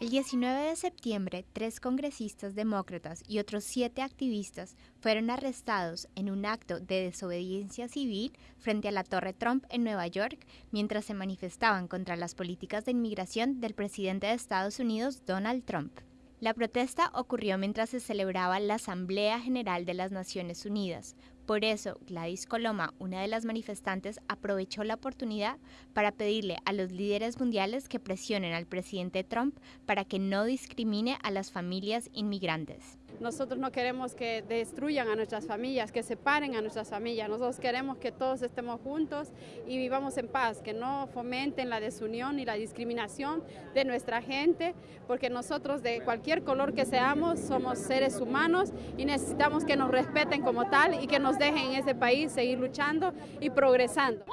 El 19 de septiembre, tres congresistas demócratas y otros siete activistas fueron arrestados en un acto de desobediencia civil frente a la Torre Trump en Nueva York mientras se manifestaban contra las políticas de inmigración del presidente de Estados Unidos, Donald Trump. La protesta ocurrió mientras se celebraba la Asamblea General de las Naciones Unidas. Por eso, Gladys Coloma, una de las manifestantes, aprovechó la oportunidad para pedirle a los líderes mundiales que presionen al presidente Trump para que no discrimine a las familias inmigrantes. Nosotros no queremos que destruyan a nuestras familias, que separen a nuestras familias. Nosotros queremos que todos estemos juntos y vivamos en paz, que no fomenten la desunión y la discriminación de nuestra gente, porque nosotros de cualquier color que seamos somos seres humanos y necesitamos que nos respeten como tal y que nos dejen en ese país seguir luchando y progresando.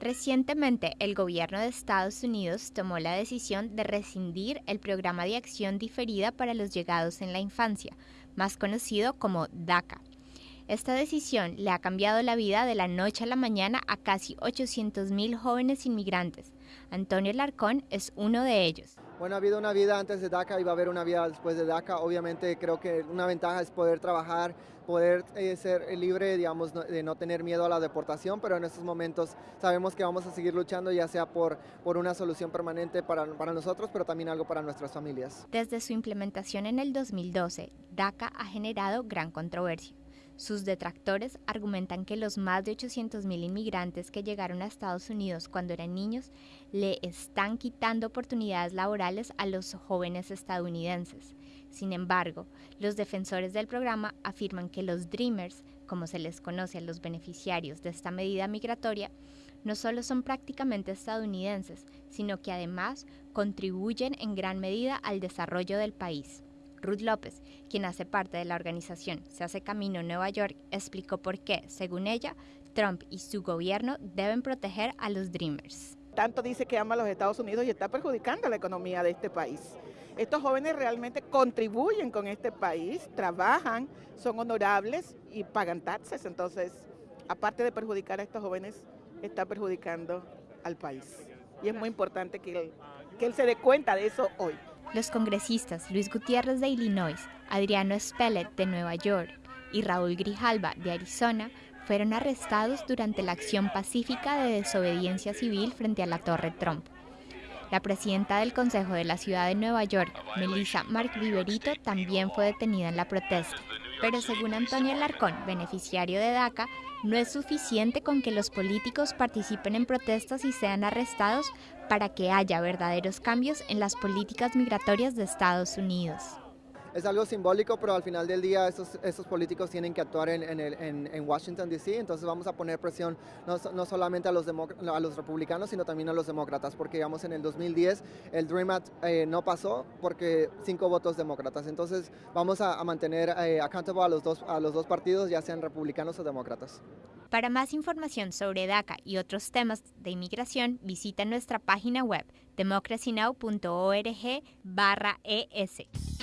Recientemente, el gobierno de Estados Unidos tomó la decisión de rescindir el programa de acción diferida para los llegados en la infancia, más conocido como DACA. Esta decisión le ha cambiado la vida de la noche a la mañana a casi 800.000 jóvenes inmigrantes. Antonio Larcón es uno de ellos. Bueno, ha habido una vida antes de DACA y va a haber una vida después de DACA. Obviamente creo que una ventaja es poder trabajar, poder eh, ser libre, digamos, de no tener miedo a la deportación, pero en estos momentos sabemos que vamos a seguir luchando ya sea por, por una solución permanente para, para nosotros, pero también algo para nuestras familias. Desde su implementación en el 2012, DACA ha generado gran controversia. Sus detractores argumentan que los más de 800.000 inmigrantes que llegaron a Estados Unidos cuando eran niños le están quitando oportunidades laborales a los jóvenes estadounidenses. Sin embargo, los defensores del programa afirman que los Dreamers, como se les conoce a los beneficiarios de esta medida migratoria, no solo son prácticamente estadounidenses, sino que además contribuyen en gran medida al desarrollo del país. Ruth López, quien hace parte de la organización Se hace Camino Nueva York, explicó por qué, según ella, Trump y su gobierno deben proteger a los Dreamers. Tanto dice que ama a los Estados Unidos y está perjudicando la economía de este país. Estos jóvenes realmente contribuyen con este país, trabajan, son honorables y pagan taxes. Entonces, aparte de perjudicar a estos jóvenes, está perjudicando al país. Y es muy importante que que él se dé cuenta de eso hoy. Los congresistas Luis Gutiérrez de Illinois, Adriano Spellet de Nueva York y Raúl Grijalba de Arizona fueron arrestados durante la acción pacífica de desobediencia civil frente a la Torre Trump. La presidenta del Consejo de la Ciudad de Nueva York, Melissa Mark Viverito, también fue detenida en la protesta. Pero según Antonio Alarcón, beneficiario de DACA, no es suficiente con que los políticos participen en protestas y sean arrestados para que haya verdaderos cambios en las políticas migratorias de Estados Unidos es algo simbólico, pero al final del día esos, esos políticos tienen que actuar en, Washington, D.C., entonces vamos a poner presión no, no solamente a los, a los republicanos, sino también a los demócratas, porque digamos en el 2010 el Dream Act eh, no pasó porque cinco votos demócratas, entonces vamos a, mantener eh, accountable a los, dos, a los dos partidos, ya sean republicanos o demócratas. Para más información sobre DACA y otros temas de inmigración, visita nuestra página web democracynow.org barra ES.